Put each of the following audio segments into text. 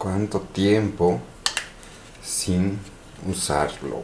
cuánto tiempo sin usarlo.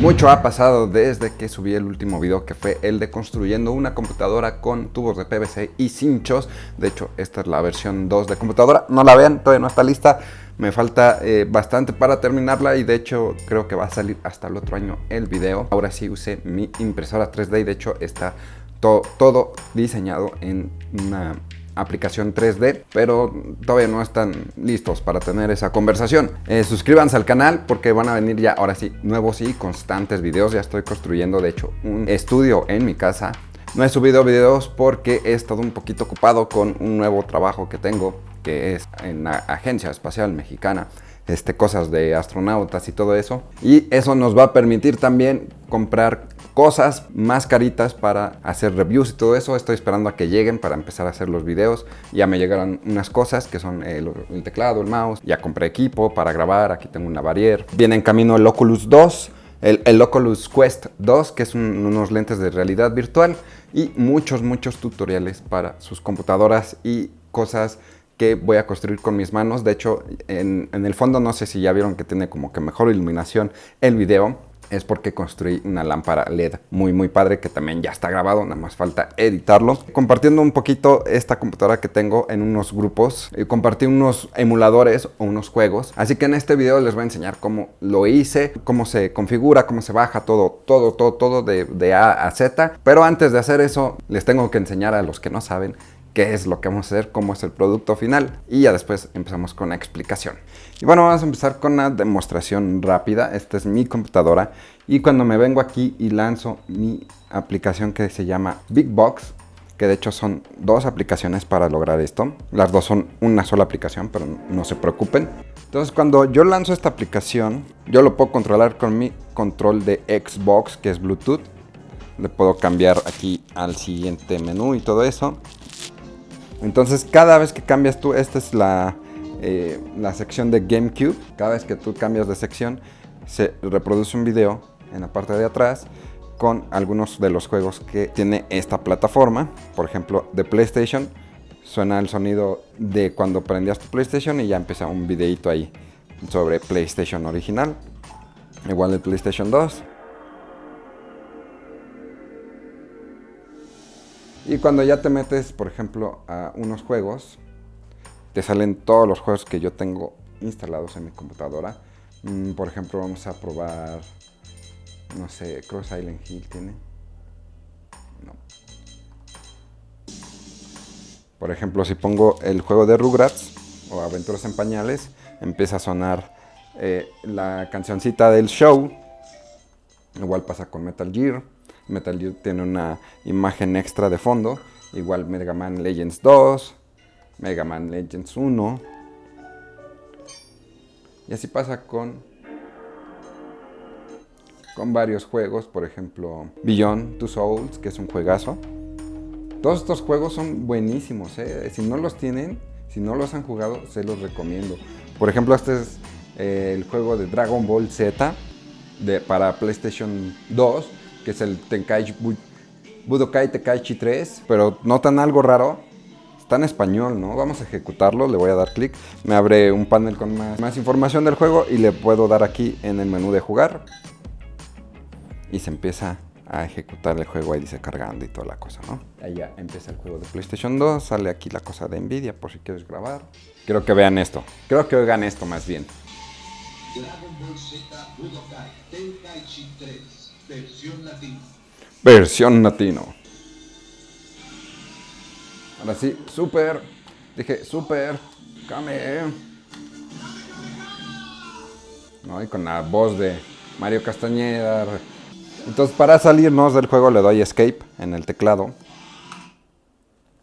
Mucho ha pasado desde que subí el último video que fue el de construyendo una computadora con tubos de PVC y cinchos. De hecho, esta es la versión 2 de computadora. No la vean, todavía no está lista. Me falta eh, bastante para terminarla y de hecho creo que va a salir hasta el otro año el video. Ahora sí usé mi impresora 3D y de hecho está todo diseñado en una aplicación 3D, pero todavía no están listos para tener esa conversación. Eh, suscríbanse al canal porque van a venir ya, ahora sí, nuevos y constantes videos. Ya estoy construyendo, de hecho, un estudio en mi casa. No he subido videos porque he estado un poquito ocupado con un nuevo trabajo que tengo, que es en la Agencia Espacial Mexicana. Este, cosas de astronautas y todo eso. Y eso nos va a permitir también comprar cosas más caritas para hacer reviews y todo eso. Estoy esperando a que lleguen para empezar a hacer los videos. Ya me llegaron unas cosas que son el, teclado, el mouse. Ya compré equipo para grabar. Aquí tengo una barrier. Viene en camino el Oculus 2. El, Oculus Quest 2, que es unos lentes de realidad virtual. Y muchos, muchos tutoriales para sus computadoras y cosas que voy a construir con mis manos. De hecho, en, el fondo no sé si ya vieron que tiene como que mejor iluminación el video es porque construí una lámpara LED muy muy padre que también ya está grabado, nada más falta editarlo. Compartiendo un poquito esta computadora que tengo en unos grupos, y compartí unos emuladores o unos juegos, así que en este video les voy a enseñar cómo lo hice, cómo se configura, cómo se baja todo, todo, todo, todo de, de A a Z. Pero antes de hacer eso, les tengo que enseñar a los que no saben qué es lo que vamos a hacer, cómo es el producto final y ya después empezamos con la explicación. Y bueno, vamos a empezar con una demostración rápida. Esta es mi computadora y cuando me vengo aquí y lanzo mi aplicación que se llama Big Box, que de hecho son dos aplicaciones para lograr esto. Las dos son una sola aplicación, pero no se preocupen. Entonces cuando yo lanzo esta aplicación, yo lo puedo controlar con mi control de Xbox, que es Bluetooth. Le puedo cambiar aquí al siguiente menú y todo eso. Entonces cada vez que cambias tú, esta es la, eh, la sección de GameCube. Cada vez que tú cambias de sección, se reproduce un video en la parte de atrás con algunos de los juegos que tiene esta plataforma. Por ejemplo, de PlayStation, suena el sonido de cuando prendías tu PlayStation y ya empieza un videito ahí sobre PlayStation original. Igual el PlayStation 2. Y cuando ya te metes, por ejemplo, a unos juegos, te salen todos los juegos que yo tengo instalados en mi computadora. Mm, por ejemplo, vamos a probar, no sé, Cross Island Hill tiene. No. Por ejemplo, si pongo el juego de Rugrats o Aventuras en Pañales, empieza a sonar eh, la cancioncita del show. Igual pasa con Metal Gear. Metal Gear tiene una imagen extra de fondo. Igual Mega Man Legends 2, Mega Man Legends 1. Y así pasa con, con varios juegos, por ejemplo Beyond Two Souls, que es un juegazo. Todos estos juegos son buenísimos, ¿eh? si no los tienen, si no los han jugado, se los recomiendo. Por ejemplo, este es eh, el juego de Dragon Ball Z para PlayStation 2 que es el Tenkaichi Budokai Tenkaichi 3, pero notan algo raro, está en español, ¿no? Vamos a ejecutarlo, le voy a dar clic, me abre un panel con más, más, información del juego y le puedo dar aquí en el menú de jugar y se empieza a ejecutar el juego, ahí dice cargando y toda la cosa, ¿no? Ahí ya empieza el juego de PlayStation 2, sale aquí la cosa de Nvidia por si quieres grabar. Quiero que vean esto, creo que oigan esto más bien. Dragon Ball Z Budokai Tenkaichi 3 Versión latino. Versión latino. Ahora sí, super. Dije, super. Kame. ¿No? Y con la voz de Mario Castañeda. Entonces, para salirnos del juego, le doy escape en el teclado.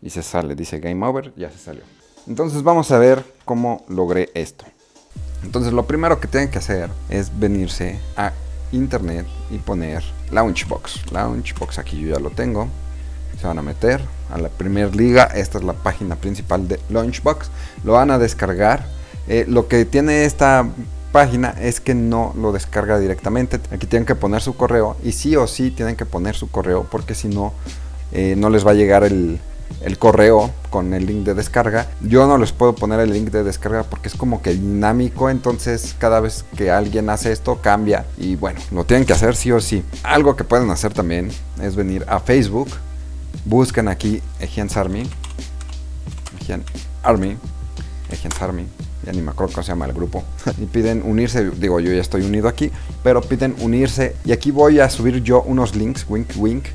Y se sale, dice game over, ya se salió. Entonces, vamos a ver cómo logré esto. Entonces, lo primero que tienen que hacer es venirse a internet y poner Launchbox. Launchbox aquí yo ya lo tengo. Se van a meter a la primer liga. Esta es la página principal de Launchbox. Lo van a descargar. Eh, lo que tiene esta página es que no lo descarga directamente. Aquí tienen que poner su correo y sí o sí tienen que poner su correo porque si no, eh, no les va a llegar el, el correo con el link de descarga. Yo no les puedo poner el link de descarga porque es como que dinámico, entonces cada vez que alguien hace esto cambia y bueno, lo tienen que hacer sí o sí. Algo que pueden hacer también es venir a Facebook, buscan aquí Egians Army, Egian Army, Egians Army, ya ni me acuerdo cómo se llama el grupo, y piden unirse, digo yo ya estoy unido aquí, pero piden unirse y aquí voy a subir yo unos links, wink wink,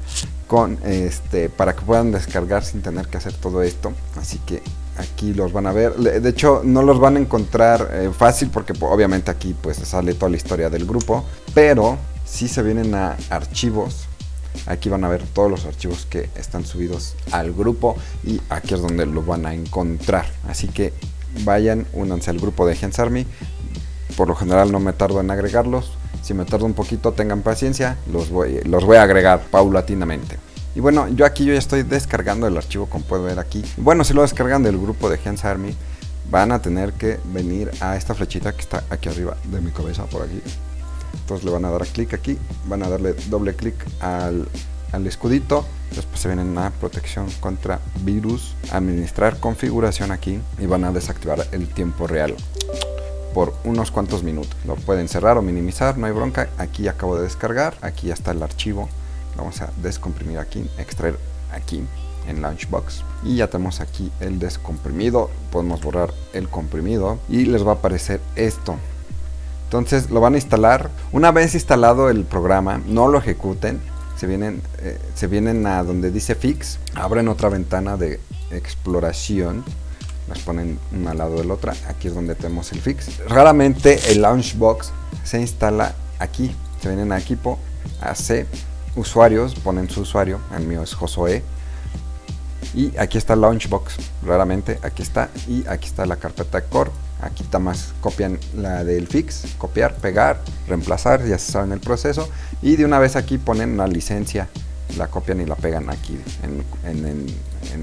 con este para que puedan descargar sin tener que hacer todo esto. Así que aquí los van a ver. De hecho no los van a encontrar eh, fácil porque obviamente aquí pues sale toda la historia del grupo pero si se vienen a archivos. Aquí van a ver todos los archivos que están subidos al grupo y aquí es donde lo van a encontrar. Así que vayan únanse al grupo de Gens Army. Por lo general no me tardo en agregarlos si me tardo un poquito, tengan paciencia, los voy, los voy a agregar paulatinamente. Y bueno, yo aquí yo ya estoy descargando el archivo como pueden ver aquí. Bueno, si lo descargan del grupo de Gens Army, van a tener que venir a esta flechita que está aquí arriba de mi cabeza, por aquí. Entonces le van a dar clic aquí, van a darle doble clic al, al escudito. Después se vienen a protección contra virus, administrar configuración aquí y van a desactivar el tiempo real por unos cuantos minutos. Lo pueden cerrar o minimizar, no hay bronca. Aquí acabo de descargar, aquí ya está el archivo. Vamos a descomprimir aquí, extraer aquí en Launchbox. Y ya tenemos aquí el descomprimido. Podemos borrar el comprimido y les va a aparecer esto. Entonces lo van a instalar. Una vez instalado el programa, no lo ejecuten. Se vienen, eh, se vienen a donde dice Fix. Abren otra ventana de exploración las ponen una al lado de la otra. Aquí es donde tenemos el fix. Raramente el Launchbox se instala aquí. Se vienen a equipo, a C, usuarios, ponen su usuario. El mío es Josué. Y aquí está el Launchbox. Raramente aquí está. Y aquí está la carpeta core. Aquí está más copian la del fix, copiar, pegar, reemplazar, ya se saben el proceso. Y de una vez aquí ponen la licencia, la copian y la pegan aquí en,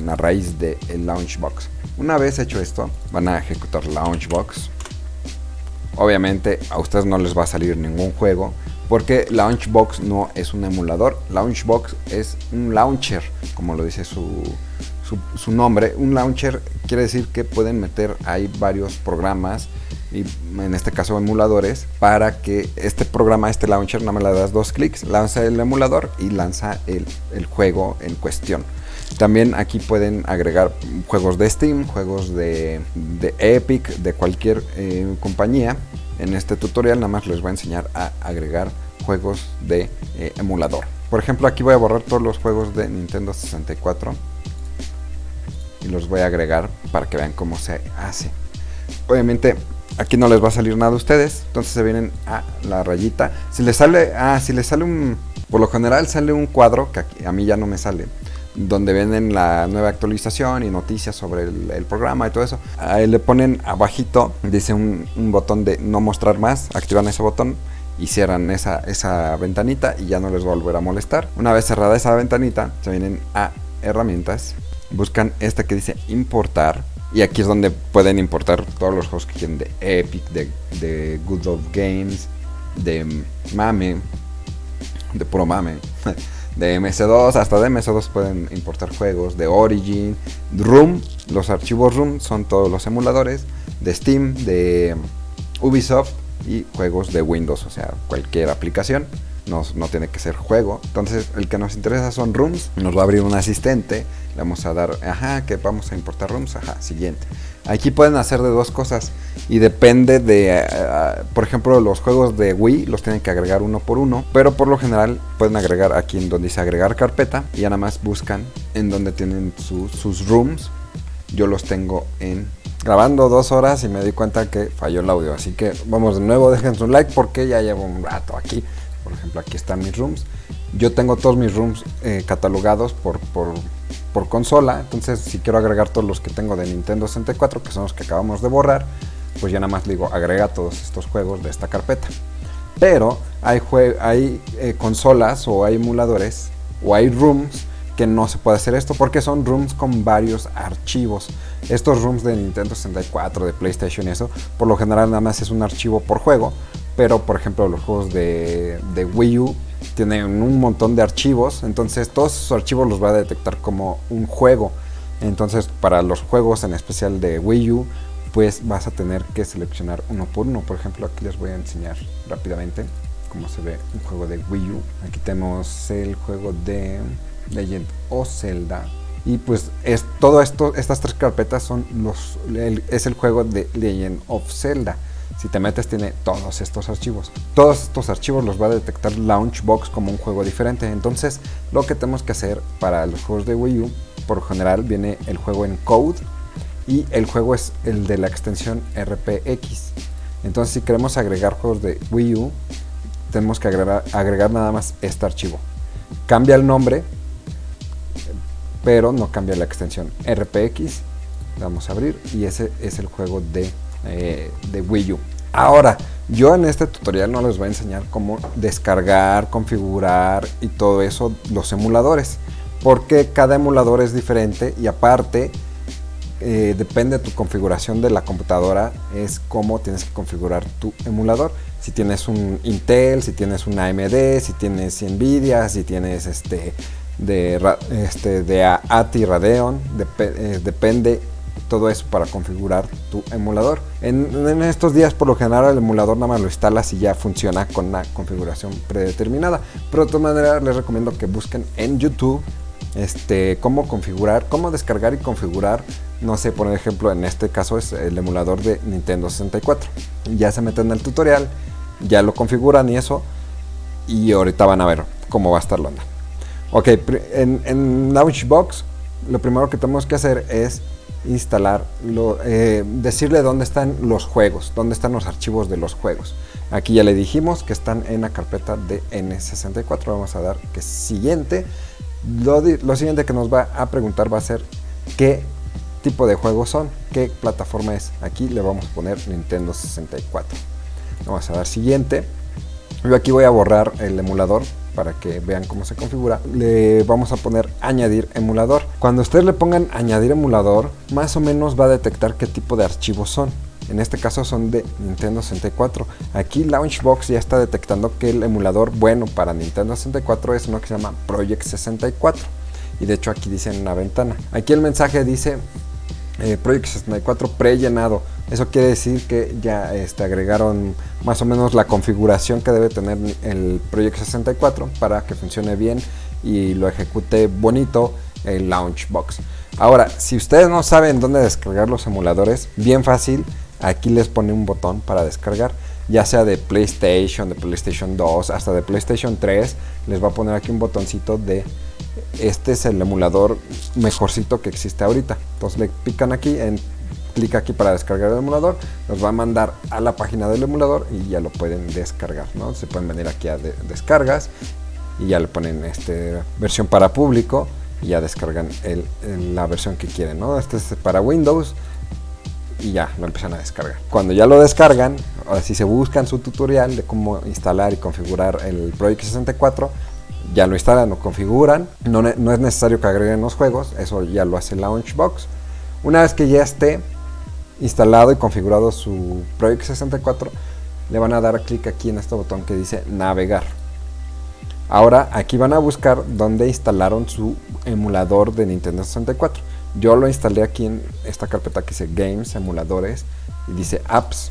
la raíz del Launchbox. Una vez hecho esto, van a ejecutar Launchbox. Obviamente a ustedes no les va a salir ningún juego porque Launchbox no es un emulador. Launchbox es un launcher, como lo dice su, su, nombre. Un launcher quiere decir que pueden meter ahí varios programas y en este caso emuladores para que este programa, este launcher, no me le das dos clics, lanza el emulador y lanza el, el juego en cuestión. También aquí pueden agregar juegos de Steam, juegos de, Epic, de cualquier eh, compañía. En este tutorial nada más les voy a enseñar a agregar juegos de eh, emulador. Por ejemplo, aquí voy a borrar todos los juegos de Nintendo 64 y los voy a agregar para que vean cómo se hace. Obviamente aquí no les va a salir nada a ustedes, entonces se vienen a la rayita. Si les sale, ah, si les sale un, por lo general sale un cuadro que a mí ya no me sale donde venden la nueva actualización y noticias sobre el, programa y todo eso. Ahí le ponen abajito, dice un, botón de no mostrar más, activan ese botón y cierran esa, esa ventanita y ya no les va a volver a molestar. Una vez cerrada esa ventanita, se vienen a herramientas, buscan esta que dice importar y aquí es donde pueden importar todos los juegos que quieren de Epic, de, de Good of Games, de Mame, de puro Mame. de MS2 hasta de MS2 pueden importar juegos de Origin, Room, los archivos Room son todos los emuladores de Steam, de Ubisoft y juegos de Windows, o sea, cualquier aplicación. No, no, tiene que ser juego. Entonces, el que nos interesa son rooms. Nos va a abrir un asistente. Le vamos a dar, ajá, que vamos a importar rooms. Ajá, siguiente. Aquí pueden hacer de dos cosas y depende de, eh, por ejemplo, los juegos de Wii los tienen que agregar uno por uno, pero por lo general pueden agregar aquí en donde dice agregar carpeta y ya nada más buscan en donde tienen sus rooms. Yo los tengo en grabando dos horas y me di cuenta que falló el audio, así que vamos de nuevo, dejen su like porque ya llevo un rato aquí. Por ejemplo, aquí están mis rooms. Yo tengo todos mis rooms eh, catalogados por, por por consola. Entonces, si quiero agregar todos los que tengo de Nintendo 64, que son los que acabamos de borrar, pues ya nada más digo, agrega todos estos juegos de esta carpeta. Pero hay, hay eh, consolas o hay emuladores o hay rooms que no se puede hacer esto porque son rooms con varios archivos. Estos rooms de Nintendo 64, de PlayStation y eso, por lo general nada más es un archivo por juego. Pero por ejemplo los juegos de, de Wii U tienen un montón de archivos, entonces todos esos archivos los va a detectar como un juego. Entonces para los juegos en especial de Wii U, pues vas a tener que seleccionar uno por uno. Por ejemplo, aquí les voy a enseñar rápidamente cómo se ve un juego de Wii U. Aquí tenemos el juego de Legend o Zelda. Y pues es todo esto, estas tres carpetas son los, es el juego de Legend of Zelda. Si te metes tiene todos estos archivos. Todos estos archivos los va a detectar Launchbox como un juego diferente. Entonces lo que tenemos que hacer para los juegos de Wii U, por general viene el juego en code y el juego es el de la extensión RPX. Entonces si queremos agregar juegos de Wii U, tenemos que agregar, agregar nada más este archivo. Cambia el nombre, pero no cambia la extensión RPX. Vamos a abrir y ese es el juego de, eh, de Wii U. Ahora, yo en este tutorial no les voy a enseñar cómo descargar, configurar y todo eso los emuladores. Porque cada emulador es diferente y aparte eh, depende de tu configuración de la computadora, es cómo tienes que configurar tu emulador. Si tienes un Intel, si tienes un AMD, si tienes Nvidia, si tienes este de, este, de ATI Radeon, eh, depende todo eso para configurar tu emulador. En, estos días por lo general el emulador nada más lo instalas y ya funciona con una configuración predeterminada. Pero de todas maneras les recomiendo que busquen en YouTube este, cómo configurar, cómo descargar y configurar, no sé, por ejemplo, en este caso es el emulador de Nintendo 64. Ya se meten en el tutorial, ya lo configuran y eso, y ahorita van a ver cómo va a estar la onda. Ok, en, en Launchbox lo primero que tenemos que hacer es instalar, eh, decirle dónde están los juegos, dónde están los archivos de los juegos. Aquí ya le dijimos que están en la carpeta de N64, vamos a dar que siguiente lo, siguiente que nos va a preguntar va a ser qué tipo de juegos son, qué plataforma es. Aquí le vamos a poner Nintendo 64. Vamos a dar siguiente. Yo aquí voy a borrar el emulador para que vean cómo se configura. Le vamos a poner añadir emulador. Cuando ustedes le pongan añadir emulador, más o menos va a detectar qué tipo de archivos son. En este caso son de Nintendo 64. Aquí Launchbox ya está detectando que el emulador bueno para Nintendo 64 es uno que se llama Project 64. Y de hecho aquí dice en una ventana. Aquí el mensaje dice eh, Project 64 pre-llenado. Eso quiere decir que ya este, agregaron más o menos la configuración que debe tener el Project 64 para que funcione bien y lo ejecute bonito el Launchbox. Ahora, si ustedes no saben dónde descargar los emuladores, bien fácil, aquí les pone un botón para descargar ya sea de PlayStation, de PlayStation 2, hasta de PlayStation 3 les va a poner aquí un botoncito de este es el emulador mejorcito que existe ahorita entonces le pican aquí en clic aquí para descargar el emulador los va a mandar a la página del emulador y ya lo pueden descargar ¿no? se pueden venir aquí a descargas y ya le ponen este versión para público y ya descargan la versión que quieren ¿no? este es para Windows y ya lo empiezan a descargar. Cuando ya lo descargan, si se buscan su tutorial de cómo instalar y configurar el Project 64, ya lo instalan o configuran. No, no es necesario que agreguen los juegos, eso ya lo hace Launchbox. Una vez que ya esté instalado y configurado su Project 64, le van a dar clic aquí en este botón que dice navegar. Ahora aquí van a buscar dónde instalaron su emulador de Nintendo 64. Yo lo instalé aquí en esta carpeta que dice Games, Emuladores y dice Apps.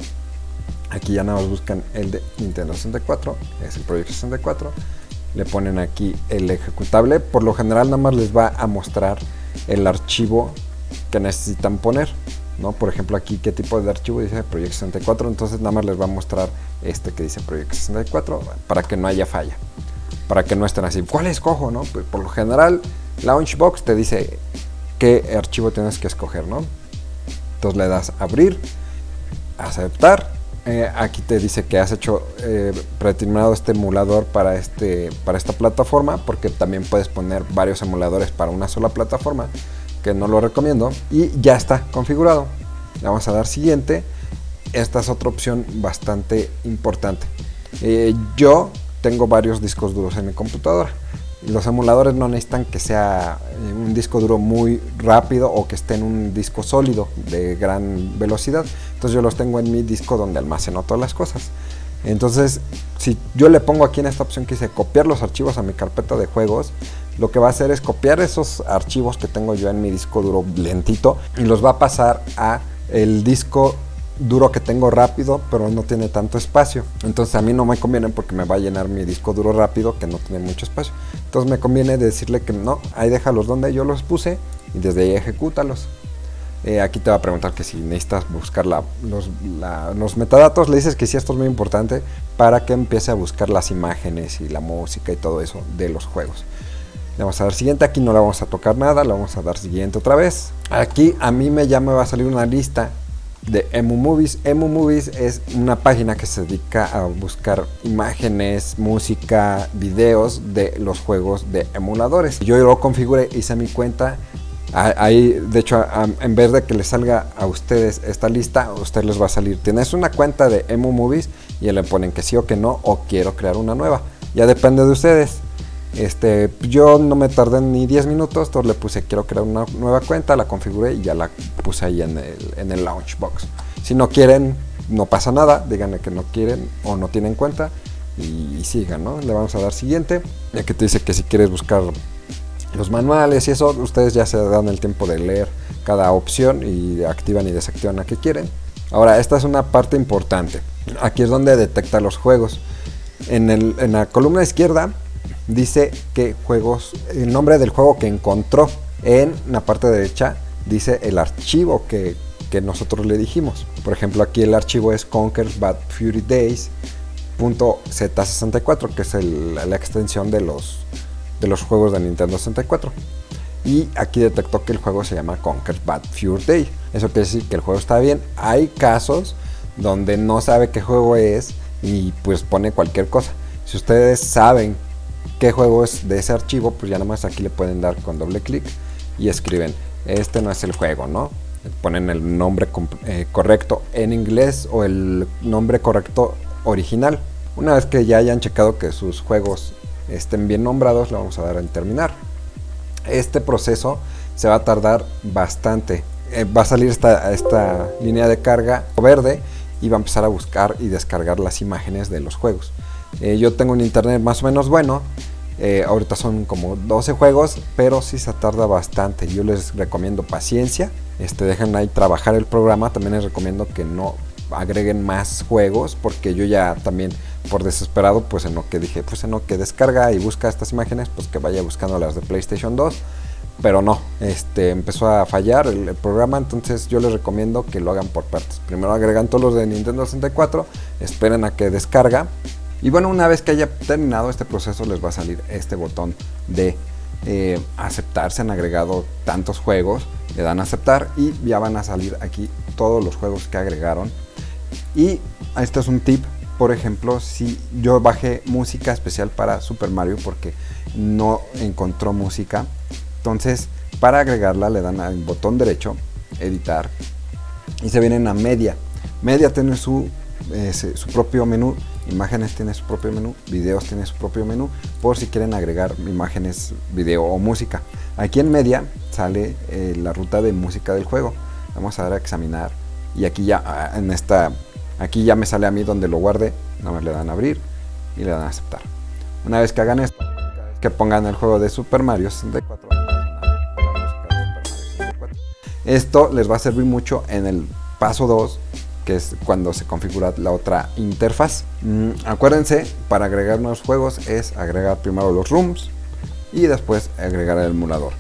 Aquí ya nada más buscan el de Nintendo 64, es el Project 64. Le ponen aquí el ejecutable. Por lo general nada más les va a mostrar el archivo que necesitan poner. ¿no? Por ejemplo aquí qué tipo de archivo dice Project 64, entonces nada más les va a mostrar este que dice Project 64 para que no haya falla. Para que no estén así, ¿cuál escojo? No? Pues por lo general Launchbox te dice qué archivo tienes que escoger, ¿no? Entonces le das abrir, aceptar. Eh, aquí te dice que has hecho eh, predeterminado este emulador para, este, para esta plataforma, porque también puedes poner varios emuladores para una sola plataforma, que no lo recomiendo. Y ya está configurado. Le vamos a dar siguiente. Esta es otra opción bastante importante. Eh, yo tengo varios discos duros en mi computadora los emuladores no necesitan que sea eh, un disco duro muy rápido o que esté en un disco sólido de gran velocidad. Entonces yo los tengo en mi disco donde almaceno todas las cosas. Entonces, si yo le pongo aquí en esta opción que dice copiar los archivos a mi carpeta de juegos, lo que va a hacer es copiar esos archivos que tengo yo en mi disco duro lentito y los va a pasar a el disco duro que tengo rápido, pero no tiene tanto espacio. Entonces a mí no me conviene porque me va a llenar mi disco duro rápido que no tiene mucho espacio. Entonces me conviene decirle que no, ahí déjalos donde yo los puse y desde ahí ejecútalos. Eh, aquí te va a preguntar que si necesitas buscar los, los, metadatos, le dices que sí, esto es muy importante para que empiece a buscar las imágenes y la música y todo eso de los juegos. Le vamos a dar siguiente, aquí no le vamos a tocar nada, le vamos a dar siguiente otra vez. Aquí a mí me ya me va a salir una lista de Emu Movies. Emu Movies es una página que se dedica a buscar imágenes, música, videos de los juegos de emuladores. Yo lo configuré, hice mi cuenta. Ahí, de hecho, en vez de que les salga a ustedes esta lista, a ustedes les va a salir. Tienes una cuenta de Emu Movies y le ponen que sí o que no, o quiero crear una nueva. Ya depende de ustedes. Este, yo no me tardé ni 10 minutos, entonces le puse quiero crear una nueva cuenta, la configuré y ya la puse ahí en el, en el Launchbox. Si no quieren, no pasa nada, díganle que no quieren o no tienen cuenta y, sigan, ¿no? Le vamos a dar siguiente, ya que te dice que si quieres buscar los manuales y eso, ustedes ya se dan el tiempo de leer cada opción y activan y desactivan la que quieren. Ahora, esta es una parte importante. Aquí es donde detecta los juegos. En, el, en la columna izquierda dice que juegos, el nombre del juego que encontró. En la parte derecha dice el archivo que, nosotros le dijimos. Por ejemplo, aquí el archivo es Conquer Bad Fury Days Z64, que es la extensión de los, de los juegos de Nintendo 64. Y aquí detectó que el juego se llama Conquer Bad Fury Day. Eso quiere decir que el juego está bien. Hay casos donde no sabe qué juego es y pues pone cualquier cosa. Si ustedes saben qué juego es de ese archivo, pues ya nomás aquí le pueden dar con doble clic y escriben, este no es el juego, ¿no? Ponen el nombre eh, correcto en inglés o el nombre correcto original. Una vez que ya hayan checado que sus juegos estén bien nombrados, le vamos a dar en terminar. Este proceso se va a tardar bastante. Eh, va a salir esta, esta línea de carga verde y va a empezar a buscar y descargar las imágenes de los juegos. Eh, yo tengo un internet más o menos bueno eh, ahorita son como 12 juegos, pero sí se tarda bastante. Yo les recomiendo paciencia. Este, dejen ahí trabajar el programa. También les recomiendo que no agreguen más juegos porque yo ya también por desesperado pues en lo que dije pues en lo que descarga y busca estas imágenes pues que vaya buscando las de PlayStation 2 pero no este empezó a fallar el, el, programa entonces yo les recomiendo que lo hagan por partes primero agregan todos los de Nintendo 64 esperen a que descarga y bueno, una vez que haya terminado este proceso les va a salir este botón de eh, aceptar. Se han agregado tantos juegos, le dan a aceptar y ya van a salir aquí todos los juegos que agregaron. Y este es un tip, por ejemplo, si yo bajé música especial para Super Mario porque no encontró música, entonces para agregarla le dan al botón derecho, editar, y se vienen a media. Media tiene su, su propio menú Imágenes tiene su propio menú, videos tiene su propio menú, por si quieren agregar imágenes, video o música. Aquí en media sale eh, la ruta de música del juego. Vamos a dar a examinar y aquí ya ah, en esta aquí ya me sale a mí donde lo guarde, nada más le dan a abrir y le dan a aceptar. Una vez que hagan esto, que pongan el juego de Super Mario 64. Esto les va a servir mucho en el paso 2 que es cuando se configura la otra interfaz. Mm, acuérdense, para agregar nuevos juegos es agregar primero los rooms y después agregar el emulador.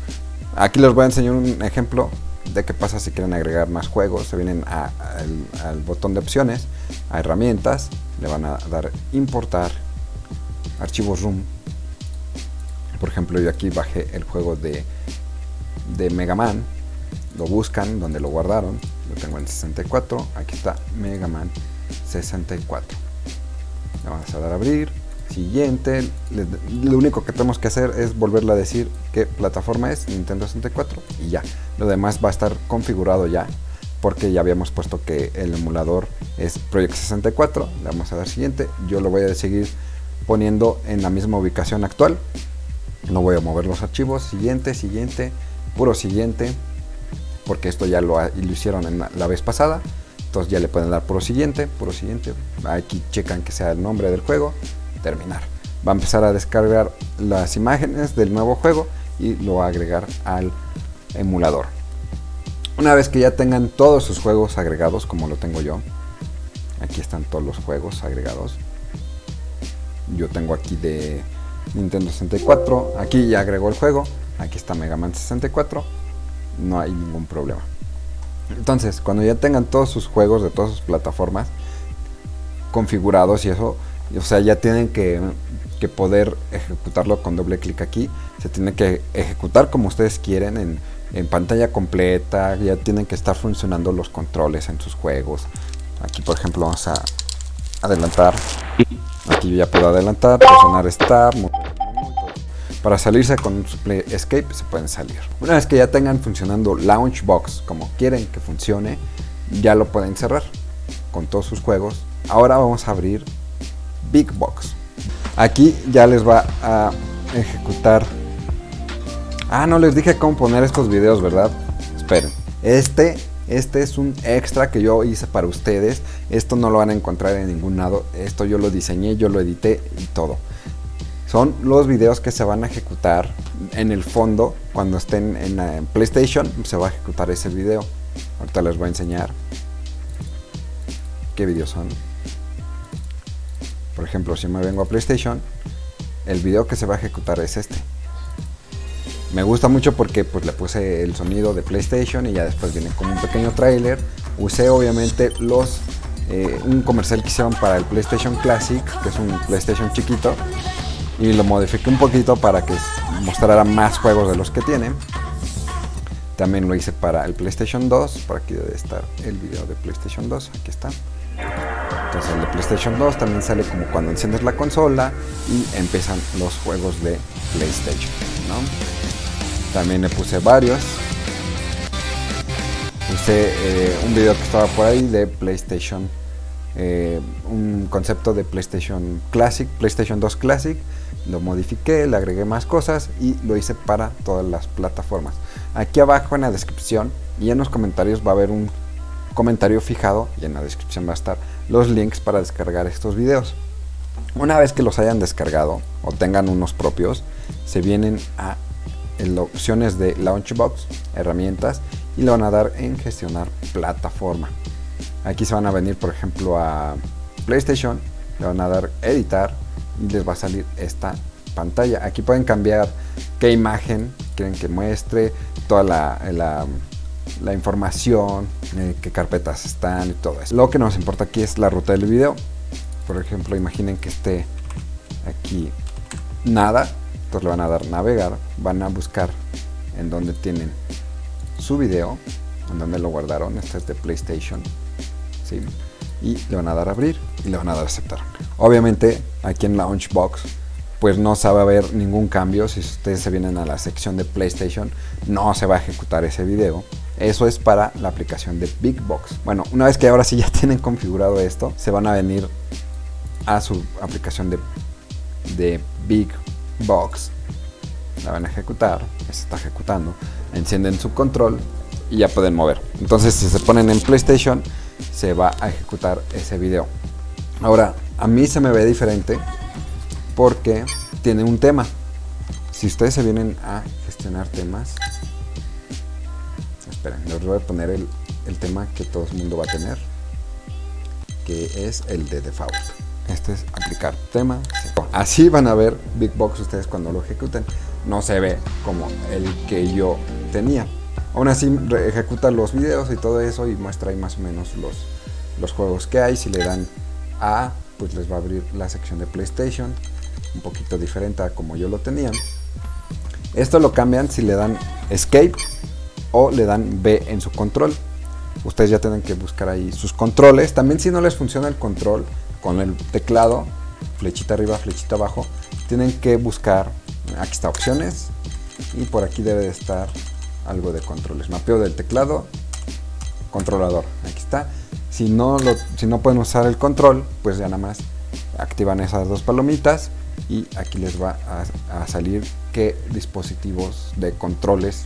Aquí les voy a enseñar un ejemplo de qué pasa si quieren agregar más juegos. Se vienen al botón de opciones, a herramientas, le van a dar importar archivos room. Por ejemplo, yo aquí bajé el juego de, de Mega Man, lo buscan donde lo guardaron lo tengo en 64 aquí está Mega Man 64 le vamos a dar a abrir. Siguiente lo único que tenemos que hacer es volverle a decir qué plataforma es Nintendo 64 y ya. Lo demás va a estar configurado ya porque ya habíamos puesto que el emulador es Project 64 le vamos a dar siguiente. Yo lo voy a seguir poniendo en la misma ubicación actual. No voy a mover los archivos. Siguiente siguiente puro siguiente porque esto ya lo, hicieron la, vez pasada. Entonces ya le pueden dar puro siguiente, puro siguiente. Aquí checan que sea el nombre del juego, terminar. va a empezar a descargar las imágenes del nuevo juego y lo va a agregar al emulador. Una vez que ya tengan todos sus juegos agregados, como lo tengo yo, aquí están todos los juegos agregados. Yo tengo aquí de Nintendo 64, aquí ya agregó el juego, aquí está Mega Man 64, no hay ningún problema. Entonces, cuando ya tengan todos sus juegos de todas sus plataformas configurados y eso, o sea, ya tienen que, poder ejecutarlo con doble clic aquí. Se tiene que ejecutar como ustedes quieren en, en pantalla completa. Ya tienen que estar funcionando los controles en sus juegos. Aquí, por ejemplo, vamos a adelantar. Aquí ya puedo adelantar, presionar Start, para salirse con Play Escape se pueden salir. Una vez que ya tengan funcionando Launchbox como quieren que funcione, ya lo pueden cerrar con todos sus juegos. Ahora vamos a abrir Big Box. Aquí ya les va a ejecutar. Ah, no les dije cómo poner estos videos, ¿verdad? Esperen. Este, este es un extra que yo hice para ustedes. Esto no lo van a encontrar en ningún lado. Esto yo lo diseñé, yo lo edité y todo son los videos que se van a ejecutar en el fondo cuando estén en, PlayStation se va a ejecutar ese video. Ahorita les voy a enseñar qué videos son. Por ejemplo si me vengo a PlayStation el video que se va a ejecutar es este. Me gusta mucho porque pues le puse el sonido de PlayStation y ya después viene como un pequeño trailer usé obviamente los eh, un comercial que hicieron para el PlayStation Classic que es un PlayStation chiquito y lo modifiqué un poquito para que mostrara más juegos de los que tiene. También lo hice para el PlayStation 2, por aquí debe estar el video de PlayStation 2, aquí está. Entonces el de PlayStation 2 también sale como cuando enciendes la consola y empiezan los juegos de PlayStation. También le puse varios. Puse eh, un video que estaba por ahí de PlayStation, eh, un concepto de PlayStation Classic, PlayStation 2 Classic, lo modifiqué, le agregué más cosas y lo hice para todas las plataformas. Aquí abajo en la descripción y en los comentarios va a haber un comentario fijado y en la descripción va a estar los links para descargar estos videos. Una vez que los hayan descargado o tengan unos propios, se vienen a en opciones de Launchbox, herramientas y le van a dar en gestionar plataforma. Aquí se van a venir por ejemplo a PlayStation, le van a dar editar y les va a salir esta pantalla. Aquí pueden cambiar qué imagen quieren que muestre, toda la, información, eh, qué carpetas están y todo eso. Lo que nos importa aquí es la ruta del video. Por ejemplo, imaginen que esté aquí nada, entonces le van a dar navegar, van a buscar en donde tienen su video, en donde lo guardaron, este es de PlayStation, y le van a dar a abrir y le van a dar a aceptar. Obviamente aquí en Launchbox pues no se va a ver ningún cambio. Si ustedes se vienen a la sección de PlayStation no se va a ejecutar ese video. Eso es para la aplicación de Big Box. Bueno, una vez que ahora sí ya tienen configurado esto, se van a venir a su aplicación de, de Big Box. La van a ejecutar, está ejecutando. Encienden su control y ya pueden mover. Entonces si se ponen en PlayStation se va a ejecutar ese video. Ahora, a mí se me ve diferente porque tiene un tema. Si ustedes se vienen a gestionar temas, esperen, les voy a poner el, el tema que todo el mundo va a tener, que es el de default. Este es aplicar tema. Así van a ver Big Box ustedes cuando lo ejecuten. No se ve como el que yo tenía. Aún así ejecuta los videos y todo eso y muestra ahí más o menos los, los juegos que hay. Si le dan A, pues les va a abrir la sección de PlayStation, un poquito diferente a como yo lo tenía. Esto lo cambian si le dan Escape o le dan B en su control. Ustedes ya tienen que buscar ahí sus controles. También si no les funciona el control con el teclado, flechita arriba, flechita abajo, tienen que buscar, aquí está opciones y por aquí debe de estar algo de controles. Mapeo del teclado, controlador. Aquí está. Si no, lo, si no pueden usar el control, pues ya nada más activan esas dos palomitas y aquí les va a, salir qué dispositivos de controles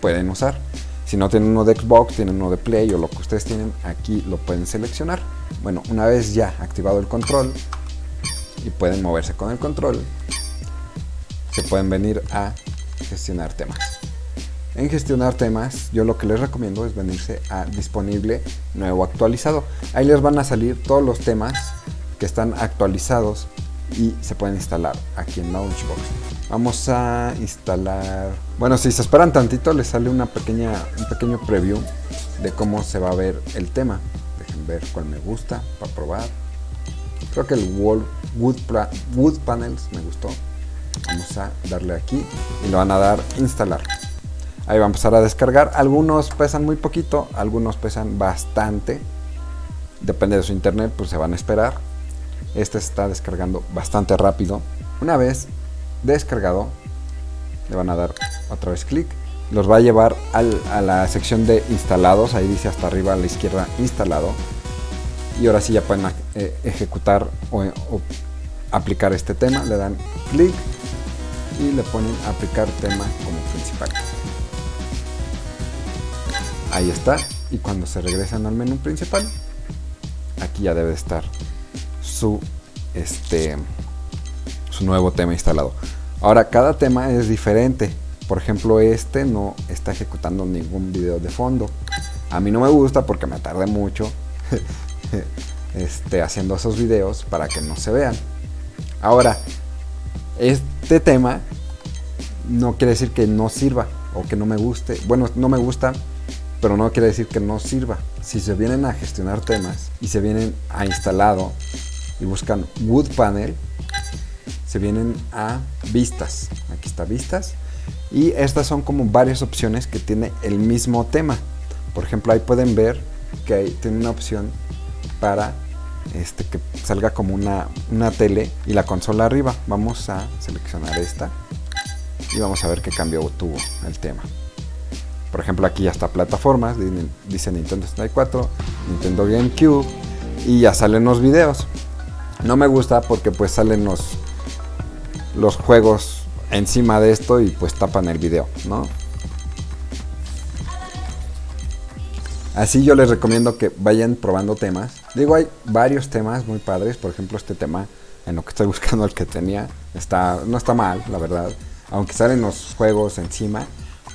pueden usar. Si no tienen uno de Xbox, tienen uno de Play o lo que ustedes tienen, aquí lo pueden seleccionar. Bueno, una vez ya activado el control, y pueden moverse con el control, se pueden venir a gestionar temas. En gestionar temas, yo lo que les recomiendo es venirse a disponible nuevo actualizado. Ahí les van a salir todos los temas que están actualizados y se pueden instalar aquí en Launchbox. Vamos a instalar... Bueno, si se esperan tantito les sale una pequeña, un pequeño preview de cómo se va a ver el tema. Dejen ver cuál me gusta para probar. Creo que el Wood, Wood Panels me gustó. Vamos a darle aquí y lo van a dar instalar. Ahí va a empezar a descargar. Algunos pesan muy poquito, algunos pesan bastante. Depende de su internet, pues se van a esperar. Este está descargando bastante rápido. Una vez descargado, le van a dar otra vez clic. Los va a llevar a la sección de instalados. Ahí dice hasta arriba a la izquierda instalado. Y ahora sí ya pueden eh, ejecutar o, aplicar este tema. Le dan clic y le ponen aplicar tema como principal. Ahí está. Y cuando se regresan al menú principal, aquí ya debe estar su, este, su nuevo tema instalado. Ahora, cada tema es diferente. Por ejemplo, este no está ejecutando ningún video de fondo. A mí no me gusta porque me tarde mucho este, haciendo esos videos para que no se vean. Ahora, este tema no quiere decir que no sirva o que no me guste. Bueno, no me gusta, pero no quiere decir que no sirva. Si se vienen a gestionar temas y se vienen a instalado y buscan Wood Panel, se vienen a vistas. Aquí está vistas. Y estas son como varias opciones que tiene el mismo tema. Por ejemplo, ahí pueden ver que tiene una opción para este, que salga como una, una tele y la consola arriba. Vamos a seleccionar esta y vamos a ver qué cambio tuvo el tema. Por ejemplo, aquí ya está plataformas, dice Nintendo 64, Nintendo GameCube y ya salen los videos. No me gusta porque pues salen los, los juegos encima de esto y pues tapan el video, ¿no? Así yo les recomiendo que vayan probando temas. Digo, hay varios temas muy padres. Por ejemplo, este tema, en lo que estoy buscando el que tenía, está, no está mal, la verdad. Aunque salen los juegos encima,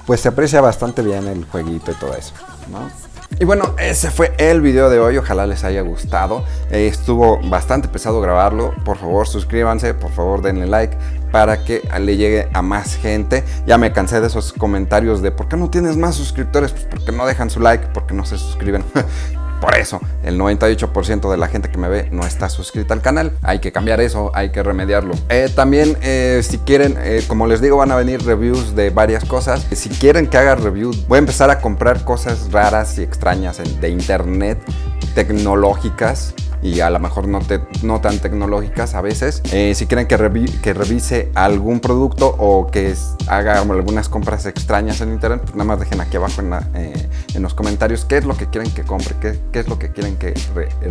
pues se aprecia bastante bien el jueguito y todo eso. Y bueno, ese fue el video de hoy, ojalá les haya gustado. Eh, estuvo bastante pesado grabarlo, por favor suscríbanse, por favor denle like para que le llegue a más gente. Ya me cansé de esos comentarios de ¿por qué no tienes más suscriptores? Pues porque no dejan su like, porque no se suscriben. Por eso, el 98% de la gente que me ve no está suscrita al canal. Hay que cambiar eso, hay que remediarlo. Eh, también, eh, si quieren, eh, como les digo, van a venir reviews de varias cosas. Si quieren que haga reviews, voy a empezar a comprar cosas raras y extrañas de internet, tecnológicas y a lo mejor no, no tan tecnológicas a veces. Eh, si quieren que, que, revise algún producto o que haga algunas compras extrañas en internet, pues nada más dejen aquí abajo en, eh, en los comentarios qué es lo que quieren que compre, qué, qué es lo que quieren que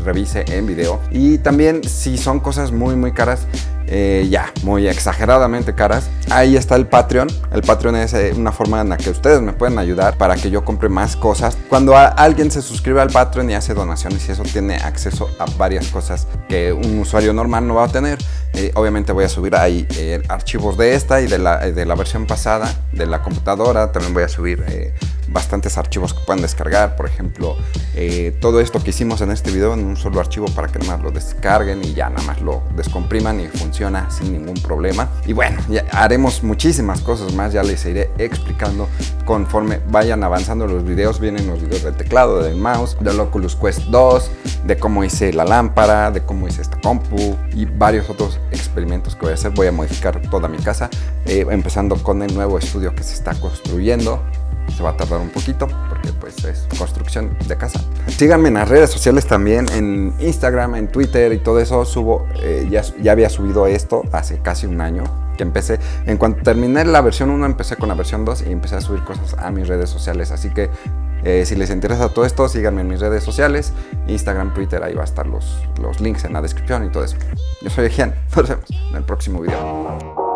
revise en video. Y también si son cosas muy muy caras, eh, ya, muy exageradamente caras. Ahí está el Patreon. El Patreon es eh, una forma en la que ustedes me pueden ayudar para que yo compre más cosas. Cuando alguien se suscribe al Patreon y hace donaciones y eso tiene acceso a varias cosas que un usuario normal no va a tener. Eh, obviamente voy a subir ahí archivos de esta y de la, de la versión pasada de la computadora. También voy a subir bastantes archivos que puedan descargar. Por ejemplo, eh, todo esto que hicimos en este video en un solo archivo para que nada más lo descarguen y ya nada más lo descompriman y funciona sin ningún problema. Y bueno, ya haremos muchísimas cosas más, ya les iré explicando conforme vayan avanzando los videos. Vienen los videos del teclado, del mouse, del Oculus Quest 2, de cómo hice la lámpara, de cómo hice esta compu y varios otros experimentos que voy a hacer. Voy a modificar toda mi casa, eh, empezando con el nuevo estudio que se está construyendo se va a tardar un poquito porque pues es construcción de casa. Síganme en las redes sociales también, en Instagram, en Twitter y todo eso. Subo, eh, ya, ya había subido esto hace casi un año que empecé. En cuanto terminé la versión 1, empecé con la versión 2 y empecé a subir cosas a mis redes sociales. Así que eh, si les interesa todo esto, síganme en mis redes sociales, Instagram, Twitter, ahí va a estar los, los links en la descripción y todo eso. Yo soy Ejian, nos vemos en el próximo video.